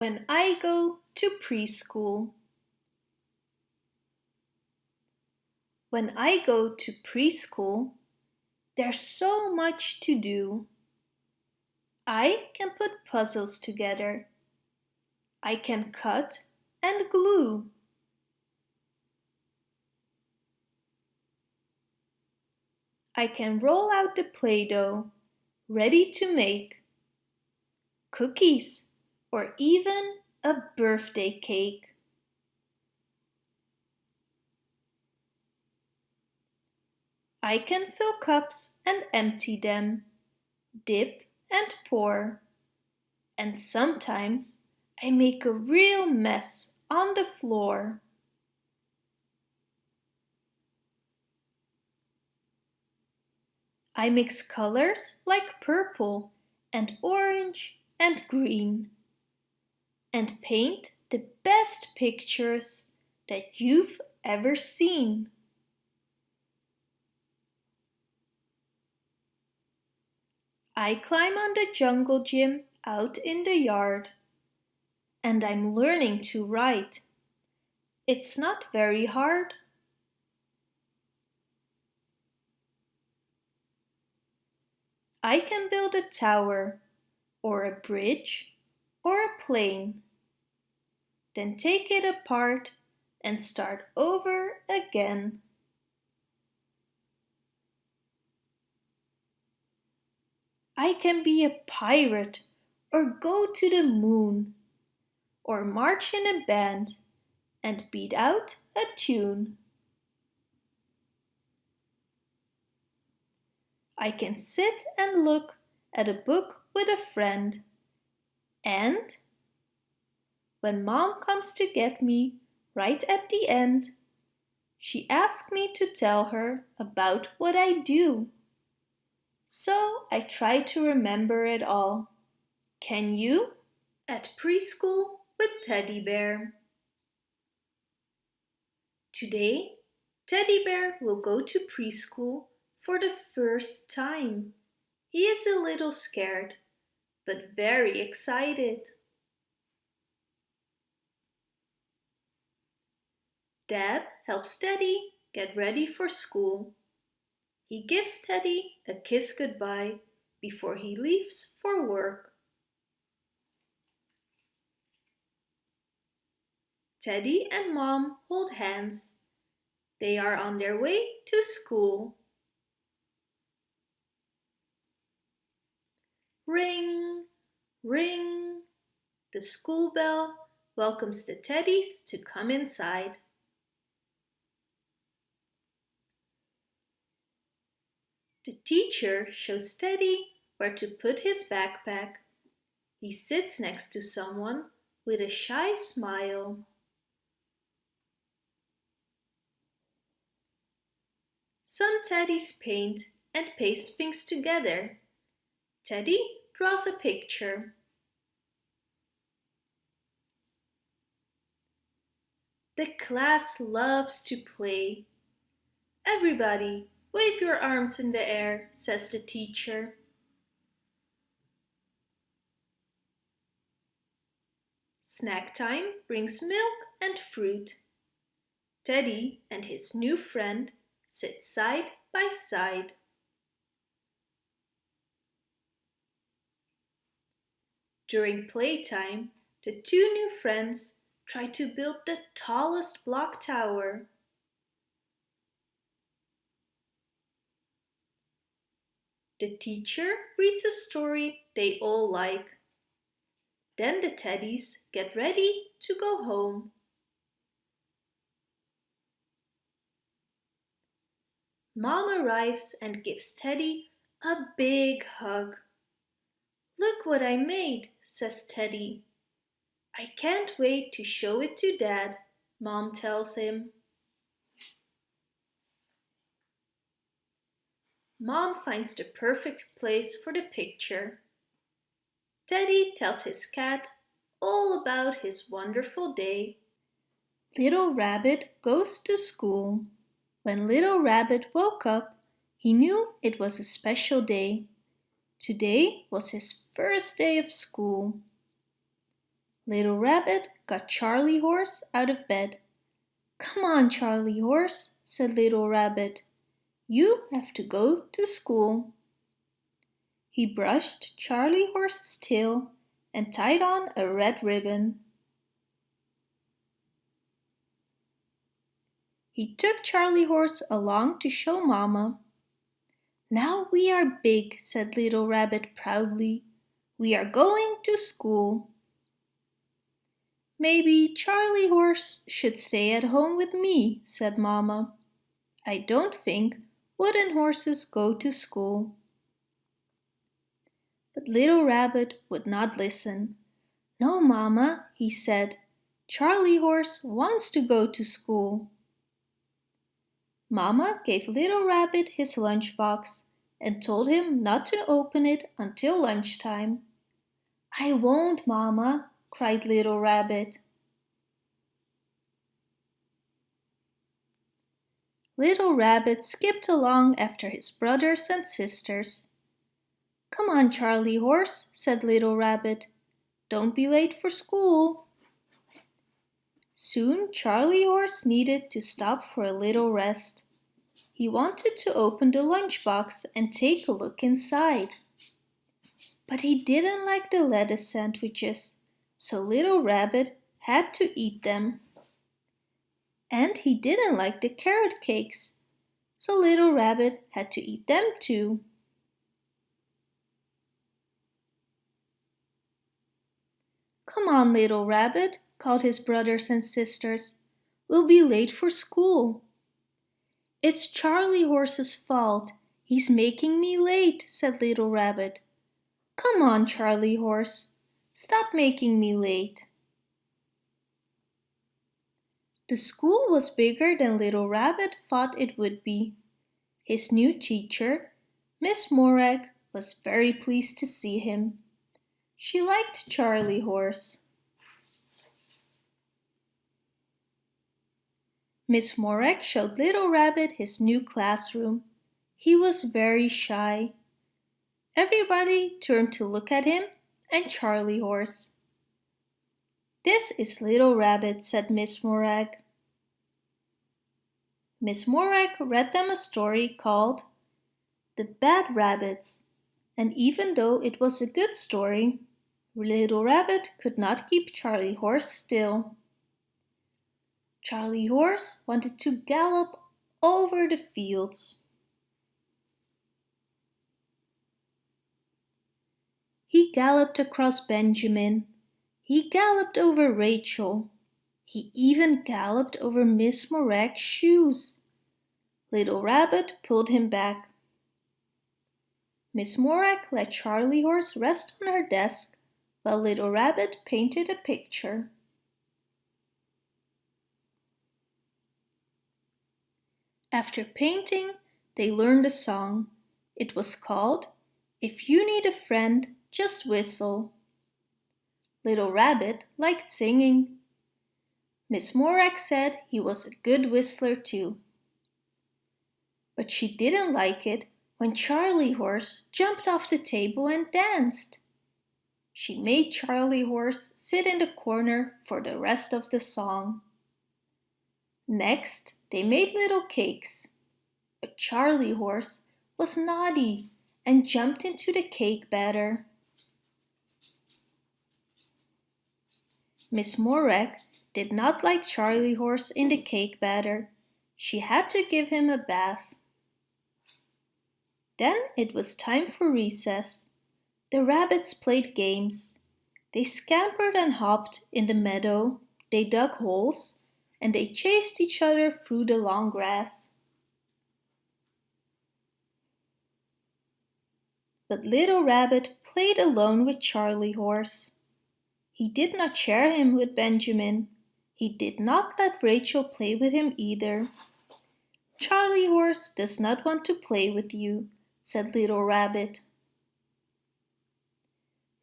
When I go to preschool. When I go to preschool, there's so much to do. I can put puzzles together. I can cut and glue. I can roll out the Play-Doh, ready to make cookies or even a birthday cake. I can fill cups and empty them, dip and pour, and sometimes I make a real mess on the floor. I mix colors like purple and orange and green and paint the best pictures that you've ever seen. I climb on the jungle gym out in the yard and I'm learning to write. It's not very hard. I can build a tower or a bridge or a plane. Then take it apart and start over again. I can be a pirate or go to the moon or march in a band and beat out a tune. I can sit and look at a book with a friend and when mom comes to get me right at the end, she asks me to tell her about what I do. So I try to remember it all. Can you? At preschool with Teddy Bear. Today, Teddy Bear will go to preschool for the first time. He is a little scared but very excited. Dad helps Teddy get ready for school. He gives Teddy a kiss goodbye before he leaves for work. Teddy and Mom hold hands. They are on their way to school. Ring, ring. The school bell welcomes the teddies to come inside. The teacher shows Teddy where to put his backpack. He sits next to someone with a shy smile. Some teddies paint and paste things together. Teddy draws a picture. The class loves to play. Everybody, wave your arms in the air, says the teacher. Snack time brings milk and fruit. Teddy and his new friend sit side by side. During playtime, the two new friends try to build the tallest block tower. The teacher reads a story they all like. Then the teddies get ready to go home. Mom arrives and gives Teddy a big hug. Look what I made, says Teddy. I can't wait to show it to Dad, Mom tells him. Mom finds the perfect place for the picture. Teddy tells his cat all about his wonderful day. Little Rabbit goes to school. When Little Rabbit woke up, he knew it was a special day. Today was his first day of school. Little Rabbit got Charlie Horse out of bed. Come on, Charlie Horse, said Little Rabbit. You have to go to school. He brushed Charlie Horse's tail and tied on a red ribbon. He took Charlie Horse along to show Mama. Now we are big, said Little Rabbit proudly. We are going to school. Maybe Charlie Horse should stay at home with me, said Mamma. I don't think wooden horses go to school. But Little Rabbit would not listen. No, Mamma, he said. Charlie Horse wants to go to school. Mamma gave Little Rabbit his lunchbox and told him not to open it until lunchtime. I won't, Mamma, cried Little Rabbit. Little Rabbit skipped along after his brothers and sisters. Come on, Charlie Horse, said Little Rabbit. Don't be late for school. Soon Charlie Horse needed to stop for a little rest. He wanted to open the lunchbox and take a look inside. But he didn't like the lettuce sandwiches so Little Rabbit had to eat them. And he didn't like the carrot cakes, so Little Rabbit had to eat them too. Come on, Little Rabbit, called his brothers and sisters. We'll be late for school. It's Charlie Horse's fault. He's making me late, said Little Rabbit. Come on, Charlie Horse. Stop making me late. The school was bigger than Little Rabbit thought it would be. His new teacher, Miss Morag, was very pleased to see him. She liked Charlie Horse. Miss Morag showed Little Rabbit his new classroom. He was very shy. Everybody turned to look at him and Charlie Horse. This is Little Rabbit, said Miss Morag. Miss Morag read them a story called The Bad Rabbits, and even though it was a good story, Little Rabbit could not keep Charlie Horse still. Charlie Horse wanted to gallop over the fields. He galloped across Benjamin. He galloped over Rachel. He even galloped over Miss Morag's shoes. Little Rabbit pulled him back. Miss Morag let Charlie Horse rest on her desk while Little Rabbit painted a picture. After painting, they learned a song. It was called If You Need a Friend, just whistle. Little Rabbit liked singing. Miss Morag said he was a good whistler too. But she didn't like it when Charlie Horse jumped off the table and danced. She made Charlie Horse sit in the corner for the rest of the song. Next, they made little cakes. But Charlie Horse was naughty and jumped into the cake batter. Miss Morag did not like Charlie Horse in the cake batter. She had to give him a bath. Then it was time for recess. The rabbits played games. They scampered and hopped in the meadow, they dug holes, and they chased each other through the long grass. But Little Rabbit played alone with Charlie Horse. He did not share him with Benjamin. He did not let Rachel play with him either. Charlie Horse does not want to play with you, said Little Rabbit.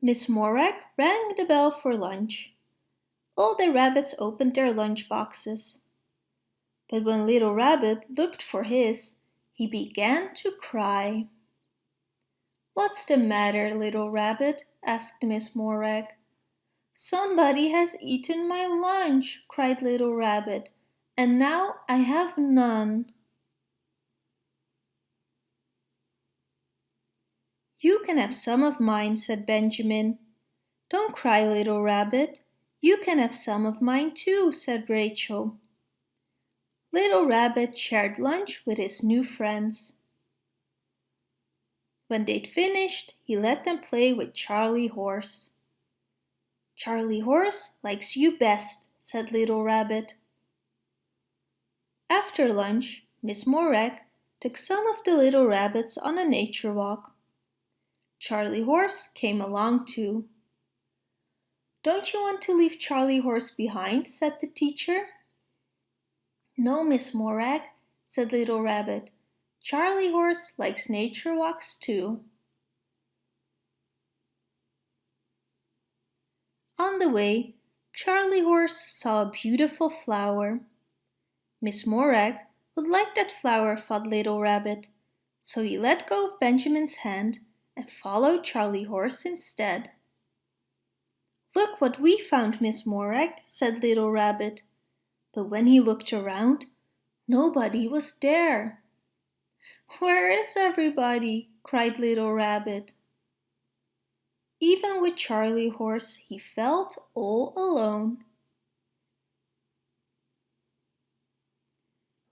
Miss Morag rang the bell for lunch. All the rabbits opened their lunch boxes. But when Little Rabbit looked for his, he began to cry. What's the matter, Little Rabbit? asked Miss Morag. Somebody has eaten my lunch, cried Little Rabbit, and now I have none. You can have some of mine, said Benjamin. Don't cry, Little Rabbit. You can have some of mine too, said Rachel. Little Rabbit shared lunch with his new friends. When they'd finished, he let them play with Charlie Horse. Charlie Horse likes you best, said Little Rabbit. After lunch, Miss Morag took some of the little rabbits on a nature walk. Charlie Horse came along too. Don't you want to leave Charlie Horse behind? said the teacher. No, Miss Morag, said Little Rabbit. Charlie Horse likes nature walks too. On the way, Charlie Horse saw a beautiful flower. Miss Morag would like that flower, thought Little Rabbit, so he let go of Benjamin's hand and followed Charlie Horse instead. Look what we found, Miss Morag, said Little Rabbit. But when he looked around, nobody was there. Where is everybody? cried Little Rabbit. Even with Charlie Horse, he felt all alone.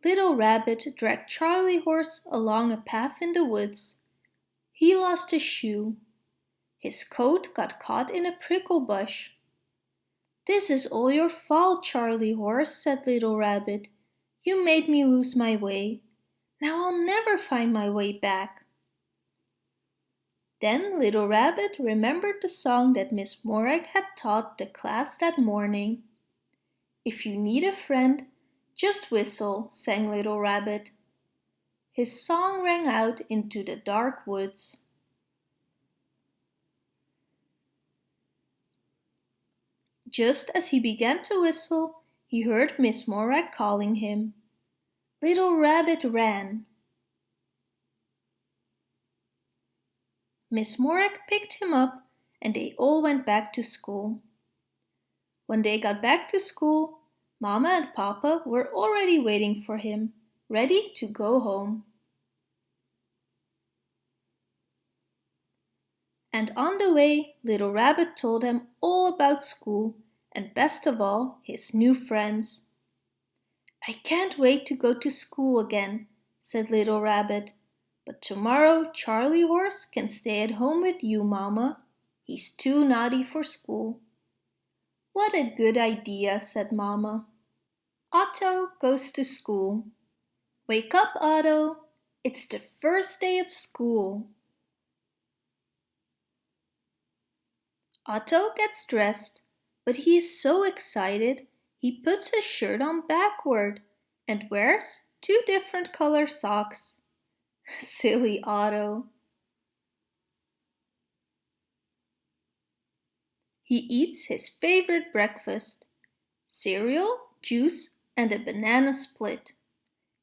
Little Rabbit dragged Charlie Horse along a path in the woods he lost a shoe. His coat got caught in a prickle bush. This is all your fault, Charlie Horse, said Little Rabbit. You made me lose my way. Now I'll never find my way back. Then Little Rabbit remembered the song that Miss Morag had taught the class that morning. If you need a friend, just whistle, sang Little Rabbit. His song rang out into the dark woods. Just as he began to whistle, he heard Miss Morag calling him. Little Rabbit ran. Miss Morag picked him up and they all went back to school. When they got back to school, Mama and Papa were already waiting for him ready to go home. And on the way, Little Rabbit told them all about school and best of all, his new friends. I can't wait to go to school again, said Little Rabbit. But tomorrow Charlie Horse can stay at home with you, Mama. He's too naughty for school. What a good idea, said Mama. Otto goes to school. Wake up, Otto. It's the first day of school. Otto gets dressed, but he is so excited he puts his shirt on backward and wears two different color socks. Silly Otto. He eats his favorite breakfast, cereal, juice and a banana split.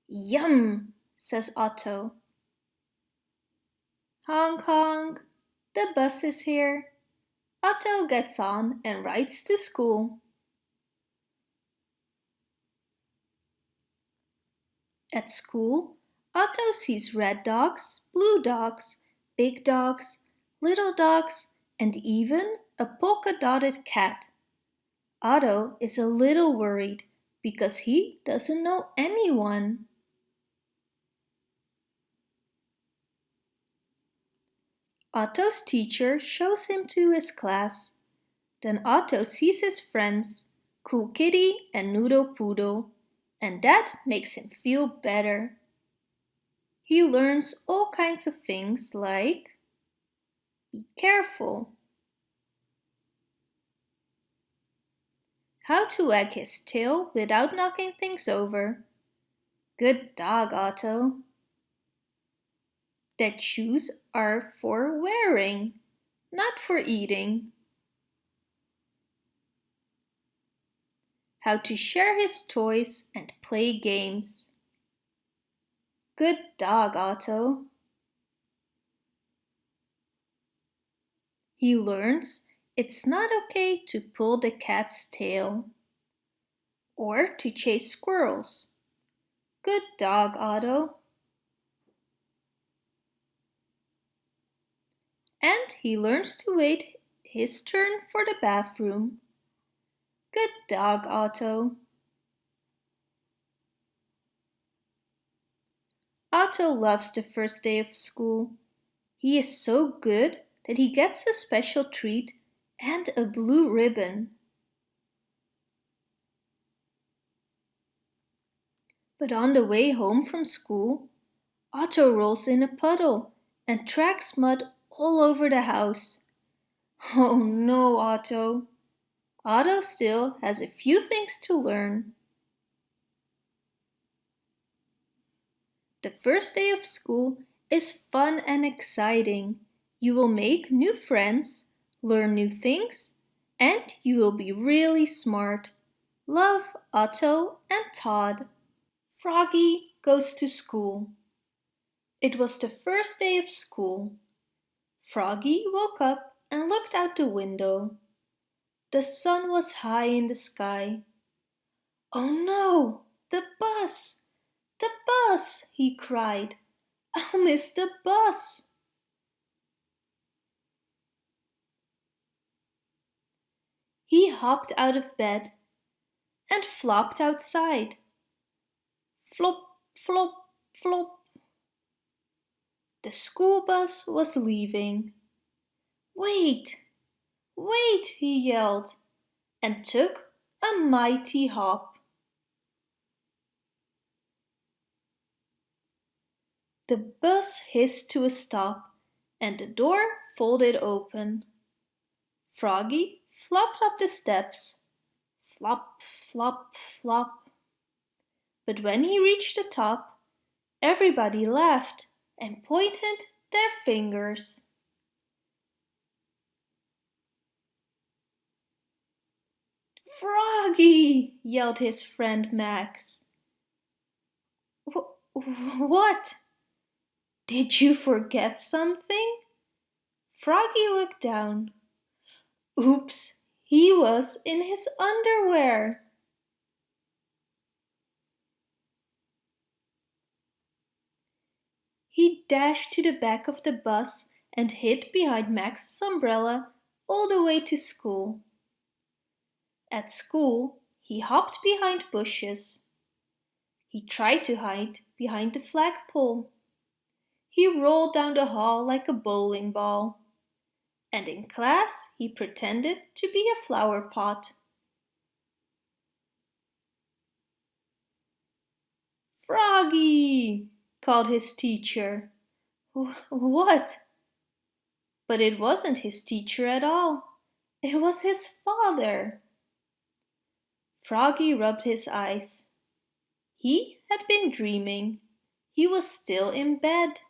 Yum, says Otto. Hong Kong, the bus is here. Otto gets on and rides to school. At school, Otto sees red dogs, blue dogs, big dogs, little dogs, and even a polka-dotted cat. Otto is a little worried because he doesn't know anyone. Otto's teacher shows him to his class. Then Otto sees his friends, Cool Kitty and Noodle Poodle, and that makes him feel better. He learns all kinds of things like Be careful. How to wag his tail without knocking things over. Good dog, Otto that shoes are for wearing, not for eating. How to share his toys and play games. Good dog, Otto. He learns It's not okay to pull the cat's tail or to chase squirrels. Good dog, Otto. And he learns to wait his turn for the bathroom. Good dog, Otto. Otto loves the first day of school. He is so good that he gets a special treat and a blue ribbon. But on the way home from school, Otto rolls in a puddle and tracks mud all over the house. Oh no, Otto. Otto still has a few things to learn. The first day of school is fun and exciting. You will make new friends, learn new things, and you will be really smart. Love, Otto and Todd. Froggy goes to school. It was the first day of school. Froggy woke up and looked out the window. The sun was high in the sky. Oh no, the bus! The bus! he cried. I'll miss the bus! He hopped out of bed and flopped outside. Flop, flop, flop. The school bus was leaving. Wait, wait, he yelled, and took a mighty hop. The bus hissed to a stop and the door folded open. Froggy flopped up the steps. Flop, flop, flop. But when he reached the top, everybody laughed and pointed their fingers. Froggy! yelled his friend Max. What? Did you forget something? Froggy looked down. Oops, he was in his underwear. He dashed to the back of the bus and hid behind Max's umbrella all the way to school. At school, he hopped behind bushes. He tried to hide behind the flagpole. He rolled down the hall like a bowling ball. And in class, he pretended to be a flower pot. Froggy! called his teacher. What? But it wasn't his teacher at all. It was his father. Froggy rubbed his eyes. He had been dreaming. He was still in bed.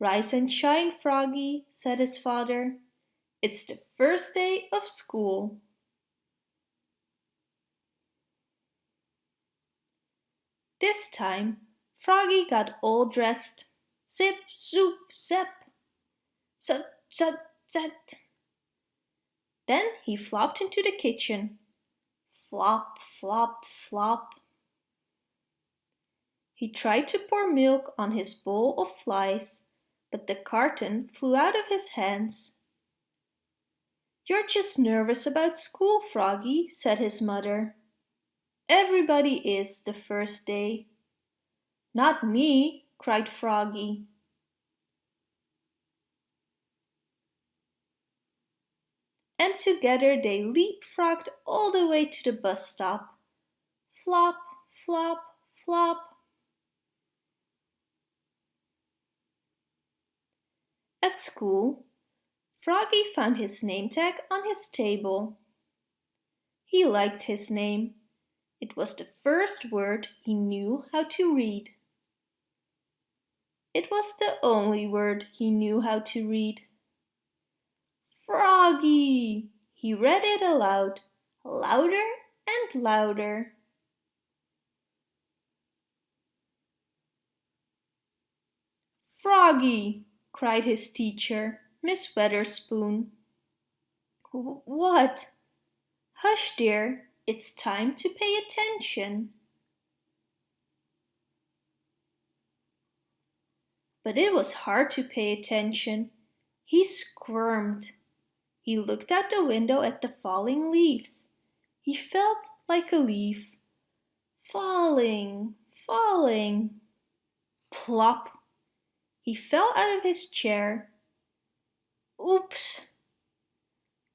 Rise and shine, Froggy, said his father. It's the first day of school. This time Froggy got all dressed. Zip, zoop, zap. Zut, zut, zut. Then he flopped into the kitchen. Flop, flop, flop. He tried to pour milk on his bowl of flies, but the carton flew out of his hands. You're just nervous about school, Froggy, said his mother. Everybody is the first day. Not me, cried Froggy. And together they leapfrogged all the way to the bus stop. Flop, flop, flop. At school, Froggy found his name tag on his table. He liked his name. It was the first word he knew how to read. It was the only word he knew how to read. Froggy! He read it aloud, louder and louder. Froggy! Cried his teacher, Miss Witherspoon. What? Hush, dear, it's time to pay attention. But it was hard to pay attention. He squirmed. He looked out the window at the falling leaves. He felt like a leaf. Falling, falling. Plop! He fell out of his chair. Oops!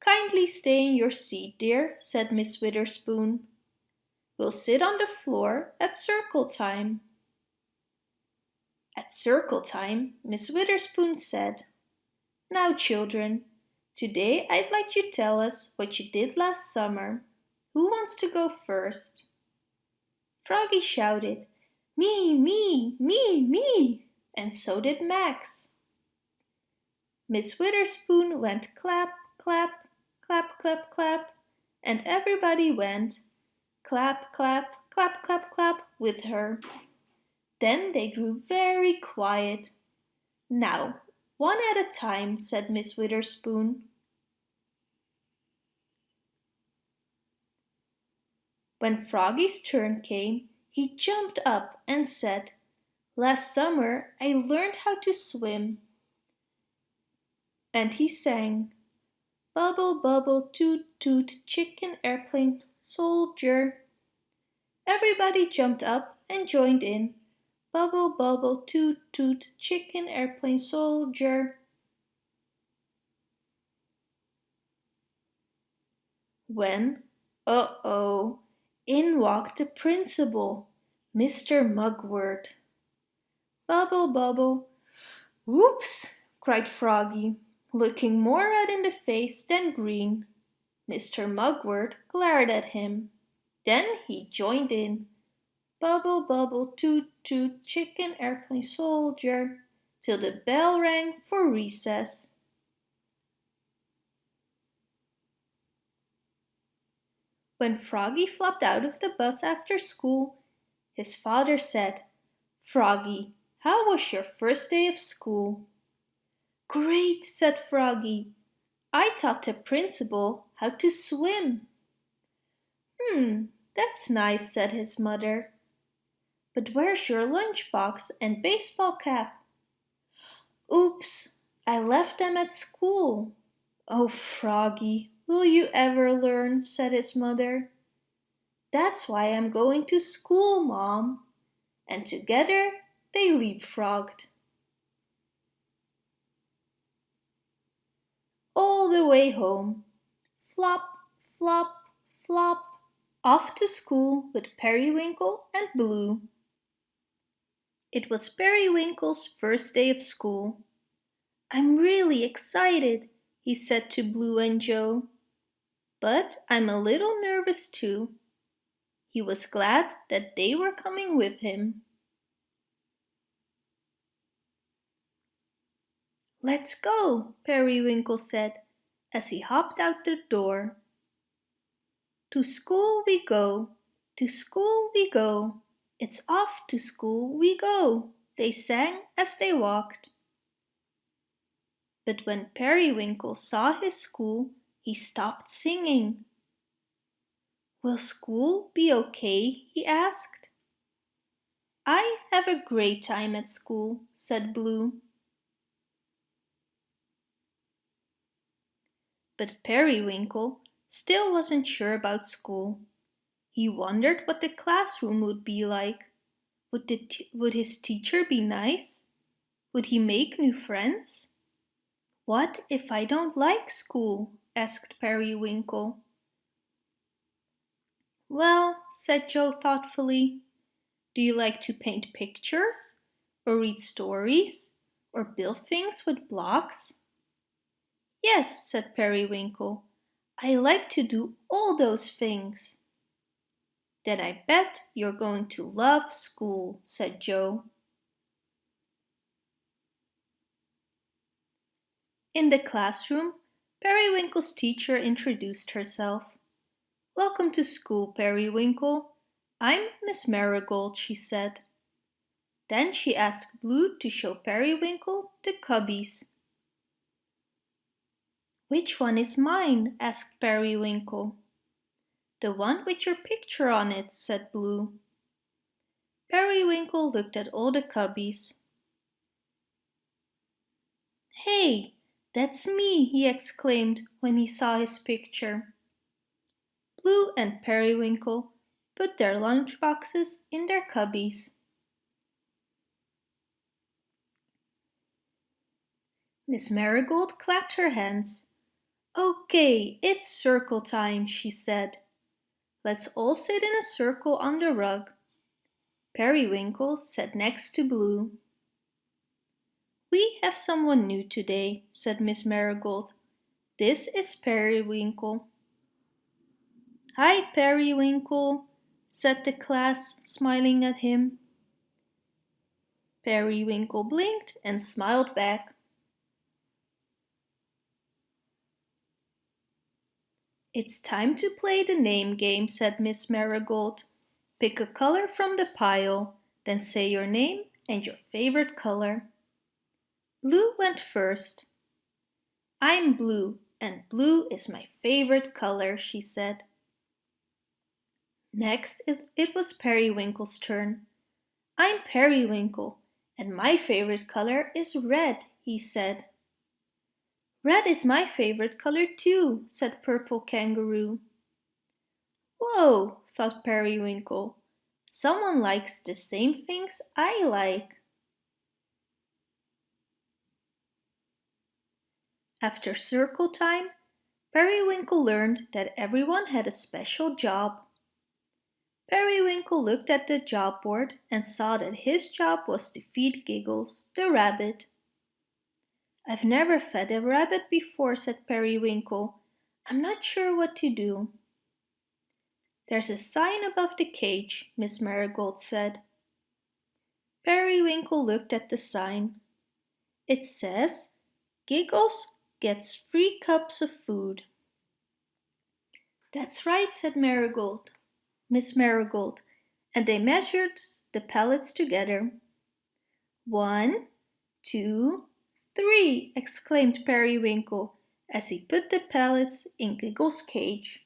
Kindly stay in your seat, dear, said Miss Witherspoon. We'll sit on the floor at circle time. At circle time, Miss Witherspoon said, Now children, today I'd like you tell us what you did last summer. Who wants to go first? Froggy shouted, Me, me, me, me, and so did Max. Miss Witherspoon went clap, clap, clap, clap, clap, and everybody went clap, clap, clap, clap, clap with her. Then they grew very quiet. Now, one at a time, said Miss Witherspoon. When Froggy's turn came, he jumped up and said, Last summer I learned how to swim. And he sang, Bubble, bubble, toot, toot, chicken, airplane, soldier. Everybody jumped up and joined in. Bubble, bubble, toot, toot, chicken, airplane, soldier. When, uh-oh, in walked the principal, Mr. Mugwort. Bubble, bubble. Whoops, cried Froggy, looking more red in the face than green. Mr. Mugwort glared at him. Then he joined in. Bubble, bubble, toot, toot, chicken, airplane, soldier, till the bell rang for recess. When Froggy flopped out of the bus after school, his father said, Froggy, how was your first day of school? Great, said Froggy. I taught the principal how to swim. Hmm, that's nice, said his mother. But where's your lunchbox and baseball cap? Oops, I left them at school. Oh, Froggy, will you ever learn? said his mother. That's why I'm going to school, Mom. And together they leapfrogged. All the way home, flop, flop, flop, off to school with Periwinkle and Blue. It was Periwinkle's first day of school. I'm really excited, he said to Blue and Joe. But I'm a little nervous too. He was glad that they were coming with him. Let's go, Periwinkle said as he hopped out the door. To school we go, to school we go, it's off to school we go, they sang as they walked. But when Periwinkle saw his school, he stopped singing. Will school be okay? he asked. I have a great time at school, said Blue. But Periwinkle still wasn't sure about school. He wondered what the classroom would be like. Would, would his teacher be nice? Would he make new friends? What if I don't like school? asked Periwinkle. Well, said Joe thoughtfully, do you like to paint pictures? Or read stories? Or build things with blocks? Yes, said Periwinkle, I like to do all those things. Then I bet you're going to love school, said Joe. In the classroom, Periwinkle's teacher introduced herself. Welcome to school, Periwinkle. I'm Miss Marigold, she said. Then she asked Blue to show Periwinkle the cubbies. Which one is mine? asked Periwinkle. The one with your picture on it, said Blue. Periwinkle looked at all the cubbies. Hey, that's me, he exclaimed when he saw his picture. Blue and Periwinkle put their lunch boxes in their cubbies. Miss Marigold clapped her hands. Okay, it's circle time, she said. Let's all sit in a circle on the rug. Periwinkle sat next to Blue. We have someone new today, said Miss Marigold. This is Periwinkle. Hi, Periwinkle, said the class, smiling at him. Periwinkle blinked and smiled back. It's time to play the name game, said Miss Marigold. Pick a color from the pile, then say your name and your favorite color. Blue went first. I'm blue, and blue is my favorite color, she said. Next it was Periwinkle's turn. I'm Periwinkle, and my favorite color is red, he said. Red is my favorite color too, said Purple Kangaroo. Whoa, thought Periwinkle. Someone likes the same things I like. After circle time, Periwinkle learned that everyone had a special job. Periwinkle looked at the job board and saw that his job was to feed Giggles, the rabbit. I've never fed a rabbit before, said Periwinkle. I'm not sure what to do. There's a sign above the cage, Miss Marigold said. Periwinkle looked at the sign. It says, Giggles gets three cups of food. That's right, said Marigold, Miss Marigold, and they measured the pellets together. One, two, Three! exclaimed Periwinkle as he put the pellets in Giggle's cage.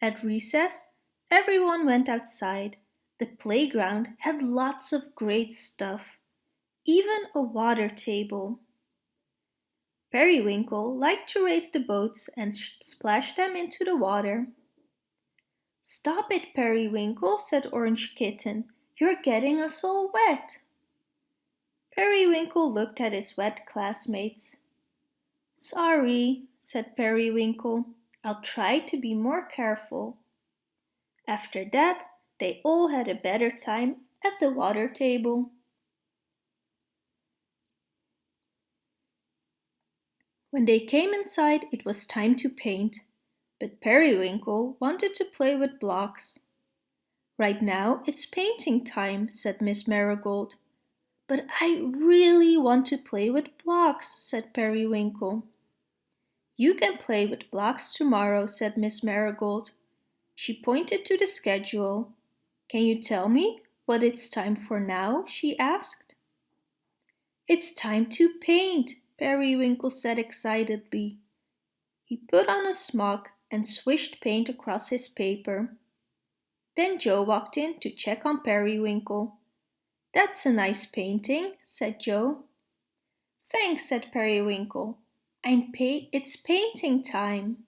At recess, everyone went outside. The playground had lots of great stuff, even a water table. Periwinkle liked to race the boats and splash them into the water. Stop it, Periwinkle, said Orange Kitten. You're getting us all wet. Periwinkle looked at his wet classmates. Sorry, said Periwinkle. I'll try to be more careful. After that, they all had a better time at the water table. When they came inside, it was time to paint, but Periwinkle wanted to play with blocks. Right now it's painting time, said Miss Marigold. But I really want to play with blocks, said Periwinkle. You can play with blocks tomorrow, said Miss Marigold. She pointed to the schedule. Can you tell me what it's time for now? she asked. It's time to paint, Periwinkle said excitedly. He put on a smock and swished paint across his paper. Then Joe walked in to check on Periwinkle. That's a nice painting, said Joe. Thanks, said Periwinkle. I'm pa it's painting time.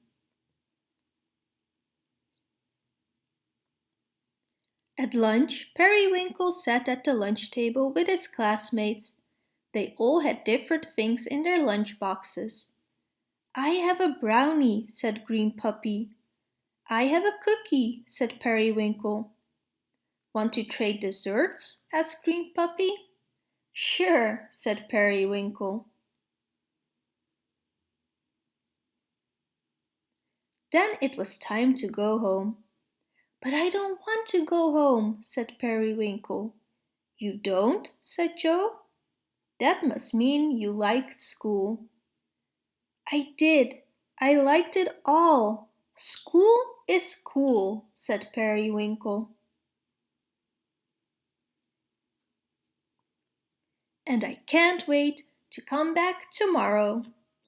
At lunch, Periwinkle sat at the lunch table with his classmates. They all had different things in their lunch boxes. I have a brownie, said Green Puppy. I have a cookie, said Periwinkle. Want to trade desserts? asked Green Puppy. Sure, said Periwinkle. Then it was time to go home. But I don't want to go home, said Periwinkle. You don't? said Joe. That must mean you liked school. I did. I liked it all, School is cool, said Periwinkle. and I can't wait to come back tomorrow.